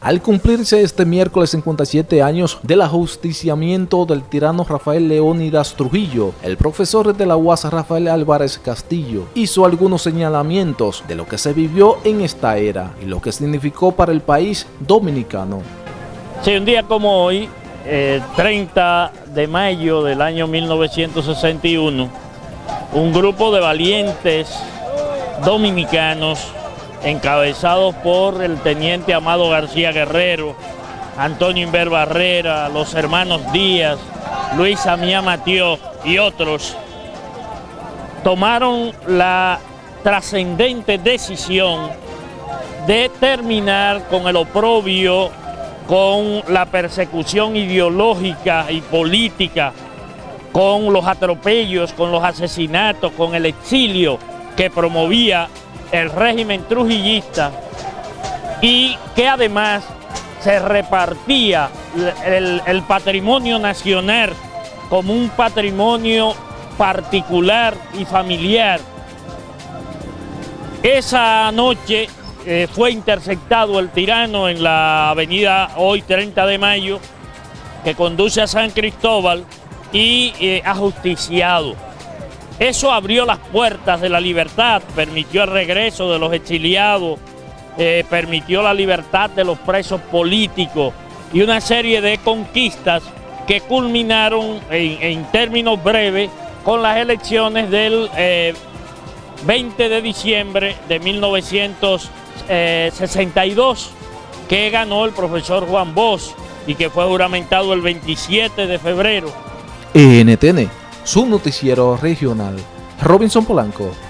Al cumplirse este miércoles 57 años del ajusticiamiento del tirano Rafael Leónidas Trujillo, el profesor de la UAS Rafael Álvarez Castillo hizo algunos señalamientos de lo que se vivió en esta era y lo que significó para el país dominicano. Sí, un día como hoy, 30 eh, de mayo del año 1961, un grupo de valientes dominicanos encabezados por el teniente Amado García Guerrero, Antonio Inver Barrera, los hermanos Díaz, Luis Amía Matió y otros, tomaron la trascendente decisión de terminar con el oprobio, con la persecución ideológica y política, con los atropellos, con los asesinatos, con el exilio que promovía el régimen trujillista y que además se repartía el, patrimonio nacional como un patrimonio particular y familiar. Esa noche eh, fue interceptado el tirano en la avenida hoy 30 de mayo que conduce a San Cristóbal y eh, ajusticiado. Eso abrió las puertas de la libertad, permitió el regreso de los exiliados, eh, permitió la libertad de los presos políticos y una serie de conquistas que culminaron en, términos breves con las elecciones del 20 eh, de diciembre de 1962 eh, que ganó el profesor Juan Bosch y que fue juramentado el 27 de febrero. NTN su noticiero regional. Robinson Polanco.